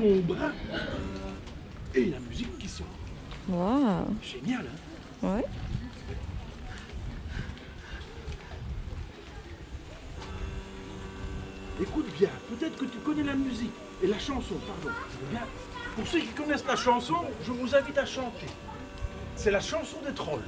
ton bras. Et la musique qui sort. Waouh. Génial, hein Ouais. Écoute bien, peut-être que tu connais la musique et la chanson, pardon. Bien. Pour ceux qui connaissent la chanson, je vous invite à chanter. C'est la chanson des trolls.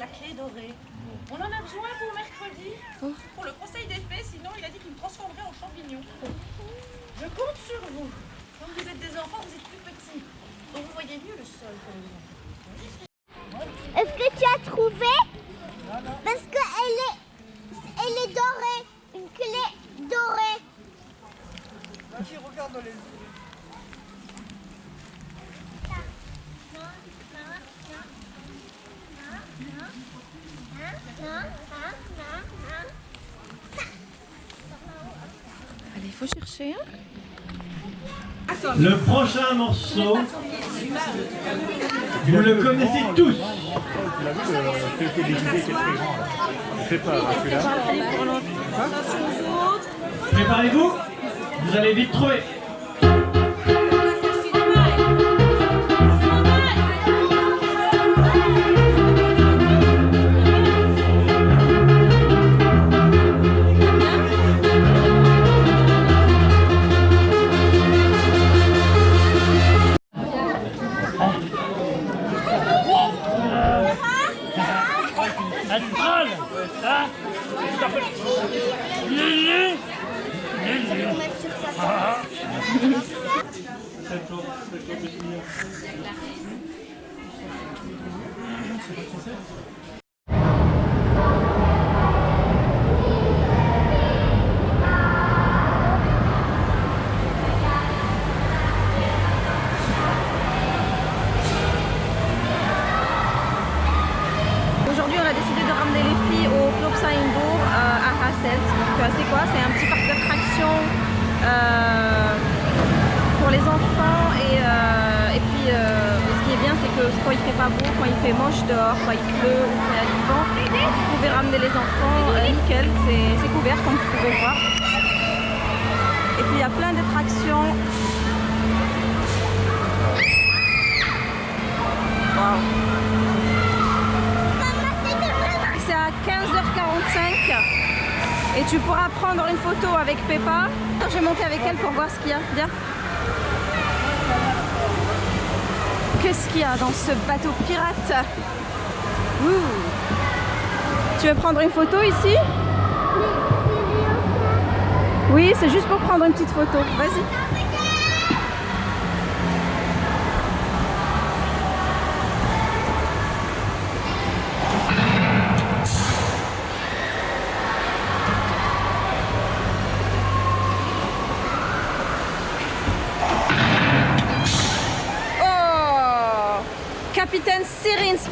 La clé dorée. On en a besoin pour mercredi, pour le conseil des fées, sinon il a dit qu'il me transformerait en champignon. Je compte sur vous. Comme vous êtes des enfants, vous êtes plus petits. Donc vous voyez mieux le sol quand même. Est-ce que tu as trouvé Parce qu'elle est, elle est dorée. Une clé dorée. allez, il faut chercher. Hein Le prochain morceau, vous le connaissez tous. Préparez-vous, vous allez vite trouver. Aujourd'hui, pas beau, quand il fait moche dehors, quand il pleut quand il y a du vent, vous pouvez ramener les enfants euh, nickel. C'est couvert, comme vous pouvez voir. Et puis, il y a plein d'attractions. C'est à 15h45 et tu pourras prendre une photo avec Peppa. Je vais monter avec elle pour voir ce qu'il y a. Viens. Qu'est-ce qu'il y a dans ce bateau pirate. Tu veux prendre une photo ici Oui, c'est juste pour prendre une petite photo. Vas-y.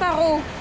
carro.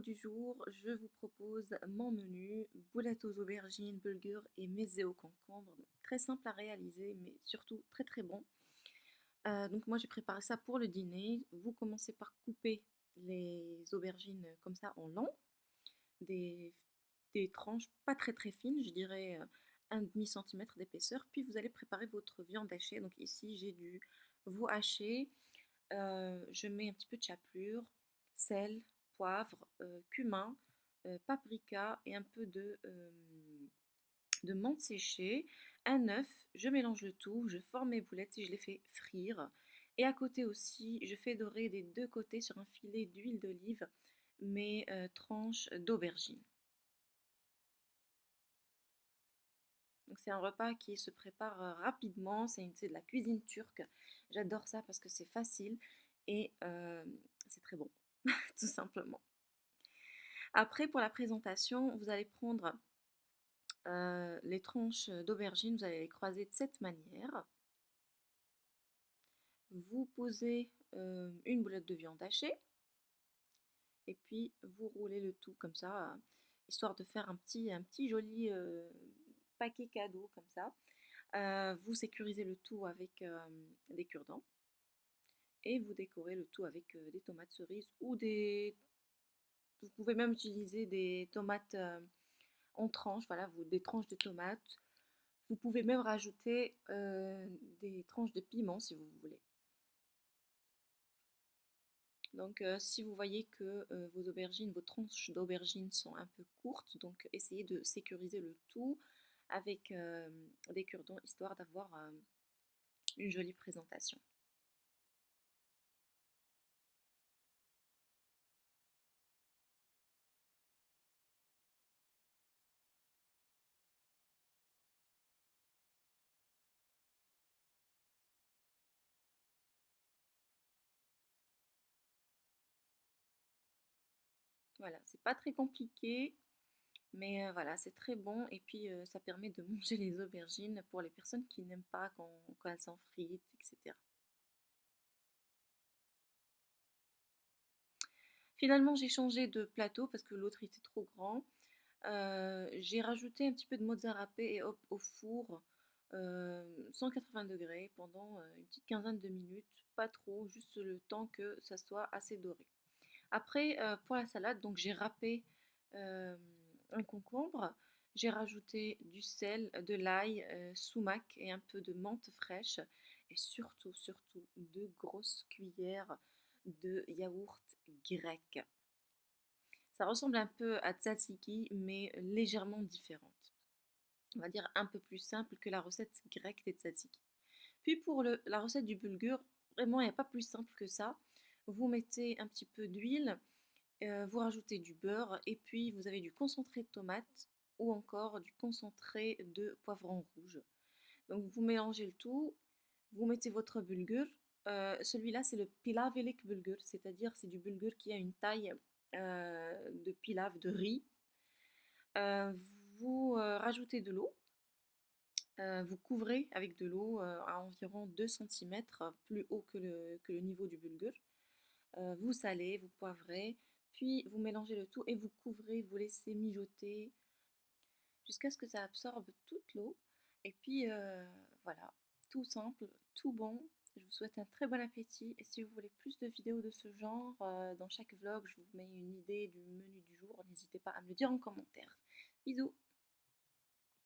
Du jour, je vous propose mon menu, boulettes aux aubergines, bulgur et mezze au concombre. Très simple à réaliser, mais surtout très très bon. Euh, donc moi j'ai préparé ça pour le dîner. Vous commencez par couper les aubergines comme ça en long, des, des tranches pas très très fines, je dirais euh, un demi centimètre d'épaisseur. Puis vous allez préparer votre viande hachée. Donc ici j'ai du veau haché, euh, je mets un petit peu de chapelure, sel, poivre, cumin, paprika et un peu de, de menthe séchée, un œuf, je mélange le tout, je forme mes boulettes et je les fais frire. Et à côté aussi, je fais dorer des deux côtés sur un filet d'huile d'olive mes tranches d'aubergine. C'est un repas qui se prépare rapidement, c'est de la cuisine turque. J'adore ça parce que c'est facile et c'est très bon, tout simplement. Après, pour la présentation, vous allez prendre euh, les tranches d'aubergine, vous allez les croiser de cette manière. Vous posez euh, une boulette de viande hachée et puis vous roulez le tout comme ça, histoire de faire un petit, un petit joli euh, paquet cadeau comme ça. vous sécurisez le tout avec des cure-dents et vous décorez le tout avec des tomates cerises ou des... Vous pouvez même utiliser des tomates en tranches, voilà, vous, des tranches de tomates. Vous pouvez même rajouter des tranches de piment si vous voulez. Donc si vous voyez que vos aubergines, vos tranches d'aubergines sont un peu courtes, donc essayez de sécuriser le tout avec des cure-dents histoire d'avoir une jolie présentation. Voilà, c'est pas très compliqué, mais voilà, c'est très bon et puis ça permet de manger les aubergines pour les personnes qui n'aiment pas quand, elles sont frites, etc. Finalement, j'ai changé de plateau parce que l'autre était trop grand. J'ai rajouté un petit peu de mozzarella et hop, au four 180 degrés pendant une petite quinzaine de minutes, pas trop, juste le temps que ça soit assez doré. Après, euh, pour la salade, donc j'ai râpé euh, un concombre, j'ai rajouté du sel, de l'ail, euh, sumac et un peu de menthe fraîche et surtout, surtout deux grosses cuillères de yaourt grec. Ça ressemble un peu à tzatziki, mais légèrement différente. On va dire un peu plus simple que la recette grecque des tzatziki. Puis pour la recette du bulgur, vraiment il n'y a pas plus simple que ça vous mettez un petit peu d'huile, euh, vous rajoutez du beurre et puis vous avez du concentré de tomate ou encore du concentré de poivron rouge. Donc vous mélangez le tout, vous mettez votre bulgur. Euh, celui-là c'est le pilavelik bulgur, c'est-à-dire c'est du bulgur qui a une taille euh, de pilav, de riz. vous rajoutez de l'eau, vous couvrez avec de l'eau à environ 2 cm plus haut que le, que le niveau du bulgur. Euh, vous salez, vous poivrez, puis vous mélangez le tout et vous couvrez, vous laissez mijoter jusqu'à ce que ça absorbe toute l'eau. Et puis euh, voilà, tout simple, tout bon. Je vous souhaite un très bon appétit et si vous voulez plus de vidéos de ce genre, euh, dans chaque vlog, je vous mets une idée du menu du jour. N'hésitez pas à me le dire en commentaire. Bisous